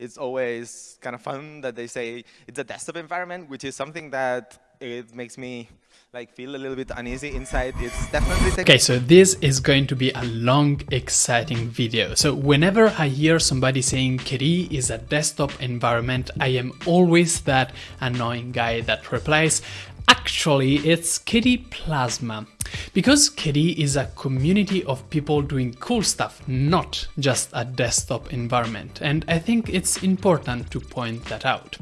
it's always kind of fun that they say it's a desktop environment, which is something that it makes me like feel a little bit uneasy inside. It's definitely okay. So this is going to be a long, exciting video. So whenever I hear somebody saying KDE is a desktop environment, I am always that annoying guy that replies, actually it's KDE Plasma. Because KDE is a community of people doing cool stuff, not just a desktop environment, and I think it's important to point that out.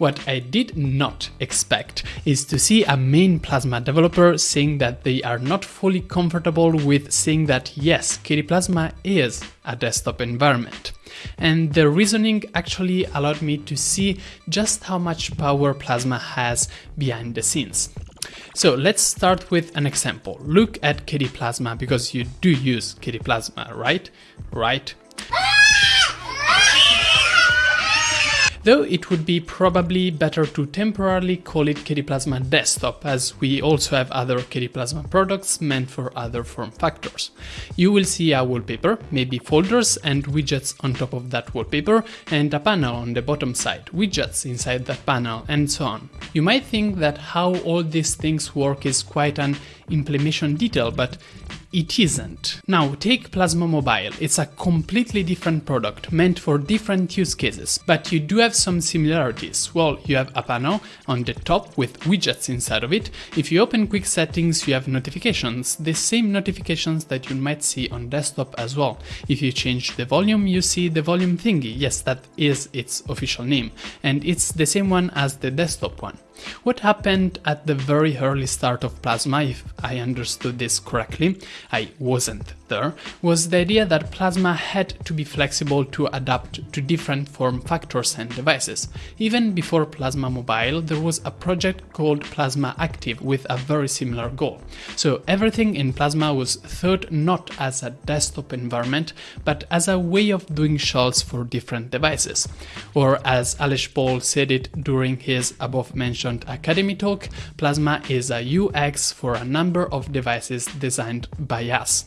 What I did not expect is to see a main Plasma developer saying that they are not fully comfortable with saying that yes, KDE Plasma is a desktop environment. And the reasoning actually allowed me to see just how much power Plasma has behind the scenes. So let's start with an example. Look at KDE Plasma because you do use KDE Plasma, right? Right? Though it would be probably better to temporarily call it KDE Plasma Desktop as we also have other KDE Plasma products meant for other form factors. You will see a wallpaper, maybe folders and widgets on top of that wallpaper and a panel on the bottom side, widgets inside that panel and so on. You might think that how all these things work is quite an implementation detail, but it isn't. Now take Plasma Mobile, it's a completely different product meant for different use cases, but you do have some similarities. Well, you have a panel on the top with widgets inside of it. If you open quick settings, you have notifications, the same notifications that you might see on desktop as well. If you change the volume, you see the volume thingy. Yes, that is its official name, and it's the same one as the desktop one. What happened at the very early start of Plasma, if I understood this correctly, I wasn't there, was the idea that Plasma had to be flexible to adapt to different form factors and devices. Even before Plasma Mobile, there was a project called Plasma Active with a very similar goal. So everything in Plasma was thought not as a desktop environment, but as a way of doing shells for different devices. Or as Aleix Pol said it during his above mentioned Akademy talk, Plasma is a UX for a number of devices designed by us.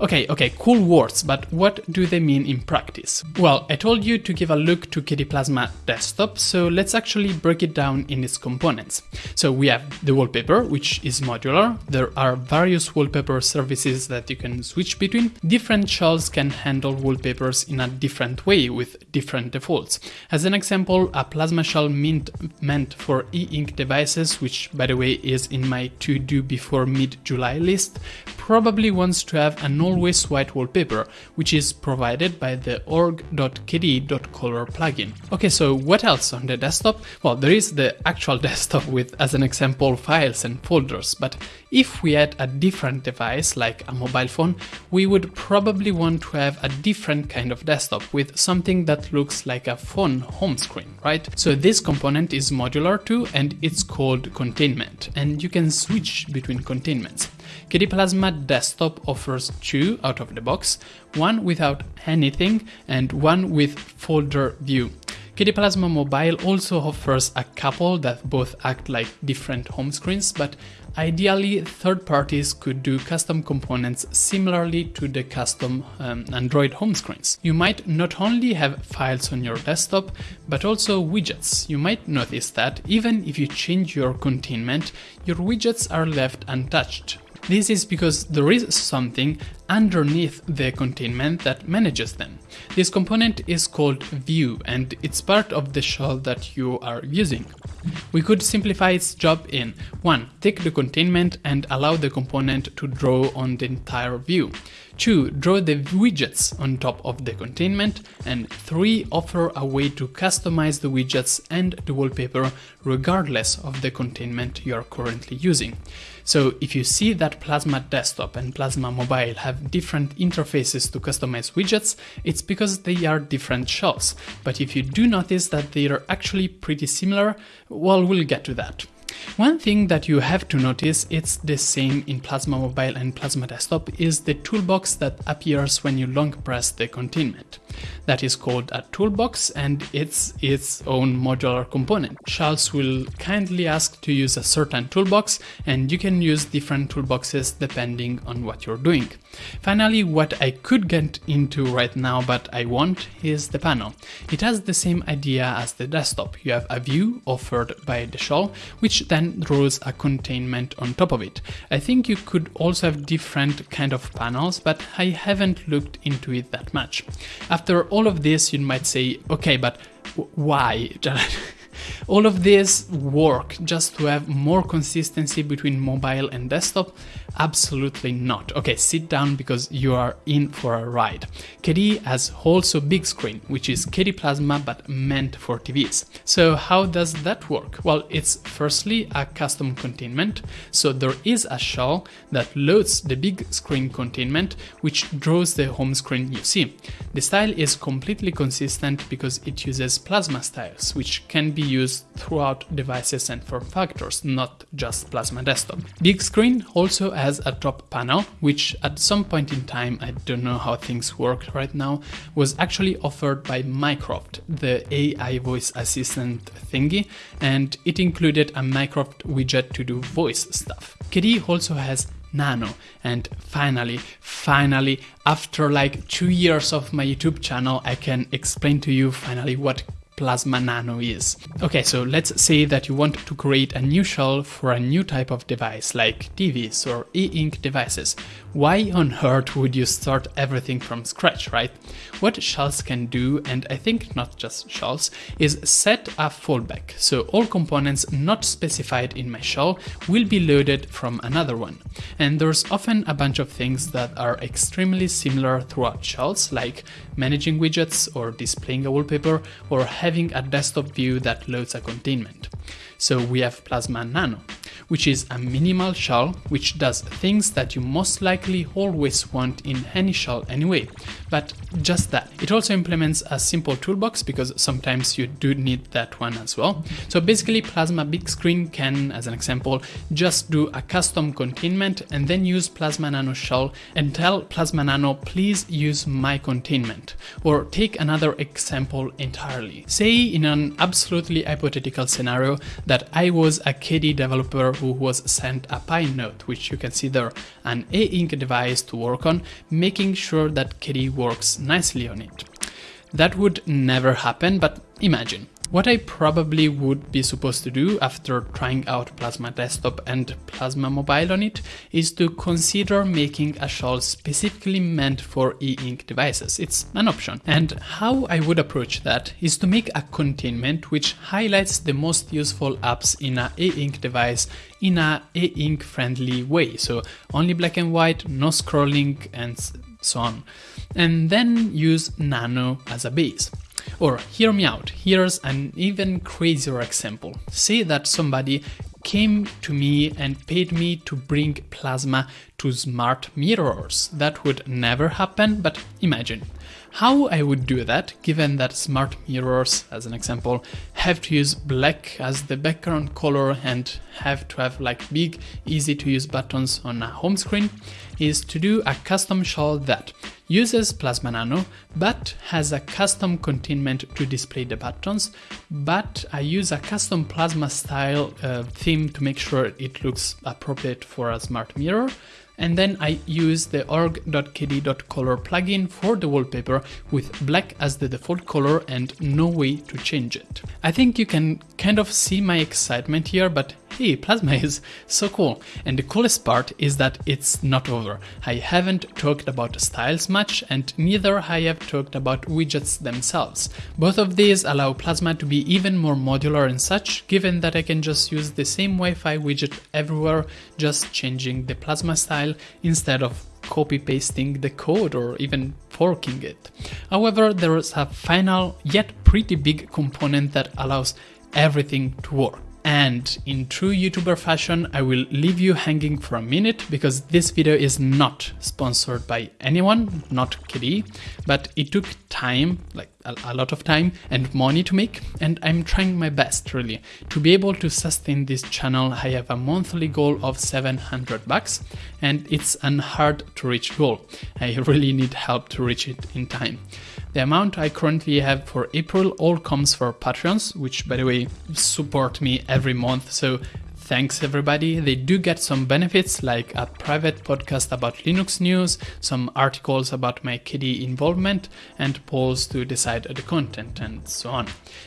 Okay, okay, cool words, but what do they mean in practice? Well, I told you to give a look to KDE Plasma desktop, so let's actually break it down in its components. So we have the wallpaper, which is modular. There are various wallpaper services that you can switch between. Different shells can handle wallpapers in a different way with different defaults. As an example, a Plasma shell meant, meant for e devices, which by the way is in my to do before mid-July list, probably wants to have an always white wallpaper, which is provided by the org.kde.color plugin. Okay, so what else on the desktop? Well, there is the actual desktop with, as an example, files and folders, but if we had a different device, like a mobile phone, we would probably want to have a different kind of desktop with something that looks like a phone home screen, right? So this component is modular too, and it's called containment, and you can switch between containments. KDE Plasma Desktop offers two out of the box, one without anything and one with folder view. KDE Plasma Mobile also offers a couple that both act like different home screens, but ideally third parties could do custom components similarly to the custom um, Android home screens. You might not only have files on your desktop, but also widgets. You might notice that even if you change your containment, your widgets are left untouched. This is because there is something underneath the containment that manages them. This component is called view and it's part of the shell that you are using. We could simplify its job in 1. Take the containment and allow the component to draw on the entire view. 2. Draw the widgets on top of the containment. And 3. Offer a way to customize the widgets and the wallpaper regardless of the containment you are currently using. So if you see that Plasma Desktop and Plasma Mobile have different interfaces to customize widgets, it's because they are different shells. But if you do notice that they are actually pretty similar, well, we'll get to that. One thing that you have to notice, it's the same in Plasma Mobile and Plasma Desktop, is the toolbox that appears when you long press the containment. That is called a toolbox and it's its own modular component. Shells will kindly ask to use a certain toolbox and you can use different toolboxes depending on what you're doing. Finally, what I could get into right now but I won't is the panel. It has the same idea as the desktop. You have a view offered by the shell, which then draws a containment on top of it. I think you could also have different kind of panels, but I haven't looked into it that much. After all of this, you might say, okay, but why? all of this work just to have more consistency between mobile and desktop? Absolutely not. Okay, sit down because you are in for a ride. KDE has also big screen, which is KDE Plasma but meant for TVs. So how does that work? Well, it's firstly a custom containment. So there is a shell that loads the big screen containment, which draws the home screen you see. The style is completely consistent because it uses Plasma styles, which can be used throughout devices and form factors, not just Plasma Desktop. Big Screen also has a top panel, which at some point in time, I don't know how things work right now, was actually offered by Mycroft, the AI voice assistant thingy, and it included a Mycroft widget to do voice stuff. KDE also has Nano. And finally, finally, after like two years of my YouTube channel, I can explain to you finally what Plasma Nano is. Okay, so let's say that you want to create a new shell for a new type of device like TVs or e-ink devices. Why on earth would you start everything from scratch, right? What shells can do, and I think not just shells, is set a fallback, so all components not specified in my shell will be loaded from another one. And there's often a bunch of things that are extremely similar throughout shells, like managing widgets or displaying a wallpaper or having a desktop view that loads a containment. So we have Plasma Nano, which is a minimal shell which does things that you most likely always want in any shell anyway, but just that. It also implements a simple toolbox because sometimes you do need that one as well. So basically Plasma Big Screen can, as an example, just do a custom containment and then use Plasma Nano shell and tell Plasma Nano please use my containment. Or take another example entirely. Say in an absolutely hypothetical scenario that I was a KDE developer who was sent a PineNote, which you can see there, an e-ink device to work on, making sure that KDE works nicely on it. That would never happen, but imagine. What I probably would be supposed to do after trying out Plasma Desktop and Plasma Mobile on it is to consider making a shell specifically meant for e-ink devices. It's an option. And how I would approach that is to make a containment which highlights the most useful apps in a e-ink device in a e-ink friendly way. So only black and white, no scrolling and so on. And then use Nano as a base. Or hear me out, here's an even crazier example. Say that somebody came to me and paid me to bring plasma to smart mirrors. That would never happen, but imagine. How I would do that, given that smart mirrors, as an example, have to use black as the background color and have to have like big, easy to use buttons on a home screen, is to do a custom shell that uses Plasma Nano, but has a custom containment to display the buttons, but I use a custom Plasma style uh, theme to make sure it looks appropriate for a smart mirror, and then I use the org.kde.color plugin for the wallpaper with black as the default color and no way to change it. I think you can kind of see my excitement here, but hey, Plasma is so cool. And the coolest part is that it's not over. I haven't talked about styles much and neither I have talked about widgets themselves. Both of these allow Plasma to be even more modular and such, given that I can just use the same Wi-Fi widget everywhere, just changing the Plasma style instead of copy pasting the code or even forking it. However, there is a final yet pretty big component that allows everything to work And in true YouTuber fashion, I will leave you hanging for a minute because this video is not sponsored by anyone, not KDE, but it took time, like a, a, lot of time and money to make, and I'm trying my best really to be able to sustain this channel. I have a monthly goal of 700 bucks, and it's an hard to reach goal. I really need help to reach it in time. The amount I currently have for April all comes for Patreons, which by the way support me every month, so Thanks everybody. They do get some benefits like a private podcast about Linux news, some articles about my KDE involvement, and polls to decide the content and so on.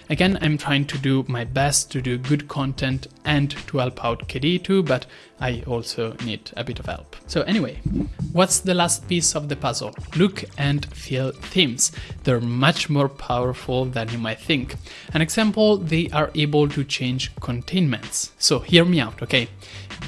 Again, I'm trying to do my best to do good content and to help out KDE too, but I also need a bit of help. So anyway, what's the last piece of the puzzle? Look and feel themes. They're much more powerful than you might think. An example, they are able to change containments. So hear me out, okay?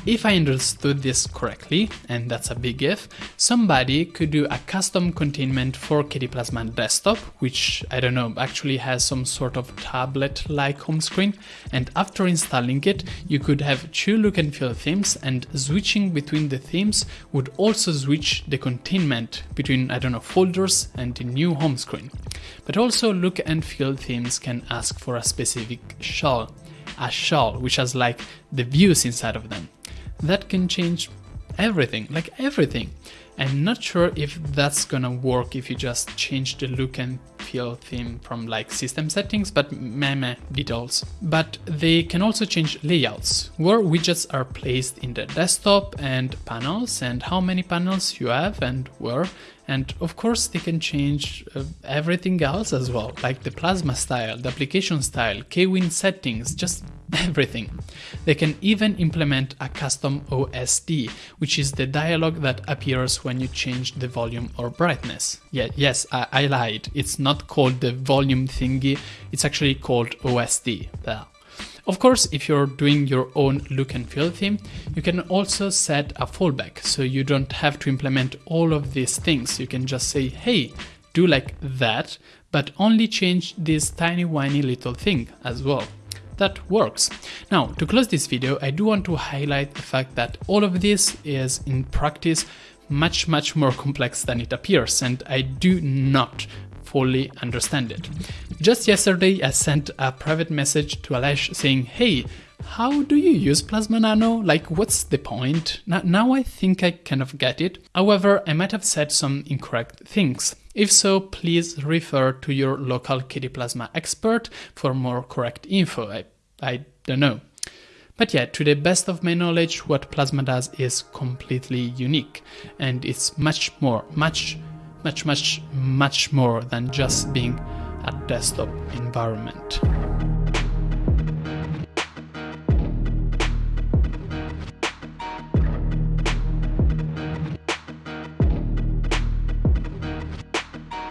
If I understood this correctly, and that's a big if, somebody could do a custom containment for KDE Plasma Desktop, which I don't know, actually has some sort of tablet-like home screen, and after installing it, you could have two look and feel themes, and switching between the themes would also switch the containment between, I don't know, folders and the new home screen. But also look and feel themes can ask for a specific shell, a shell which has like the views inside of them that can change everything, like everything. I'm not sure if that's gonna work if you just change the look and feel theme from like system settings, but meh meh details. But they can also change layouts, where widgets are placed in the desktop and panels and how many panels you have and where. And of course they can change uh, everything else as well, like the plasma style, the application style, KWin settings, just everything. They can even implement a custom OSD, which is the dialog that appears when you change the volume or brightness. Yeah, yes, I, I lied. It's not called the volume thingy, it's actually called OSD. Well, of course, if you're doing your own look and feel theme, you can also set a fallback, so you don't have to implement all of these things. You can just say, hey, do like that, but only change this tiny whiny little thing as well that works. Now, to close this video, I do want to highlight the fact that all of this is in practice much, much more complex than it appears, and I do not fully understand it. Just yesterday, I sent a private message to Aleix saying, hey, how do you use Plasma Nano? Like, what's the point? Now I think I kind of get it. However, I might have said some incorrect things. If so, please refer to your local KDE Plasma expert for more correct info. I, I don't know. But yeah, to the best of my knowledge, what Plasma does is completely unique, and it's much more, much, much, much, much more than just being a desktop environment.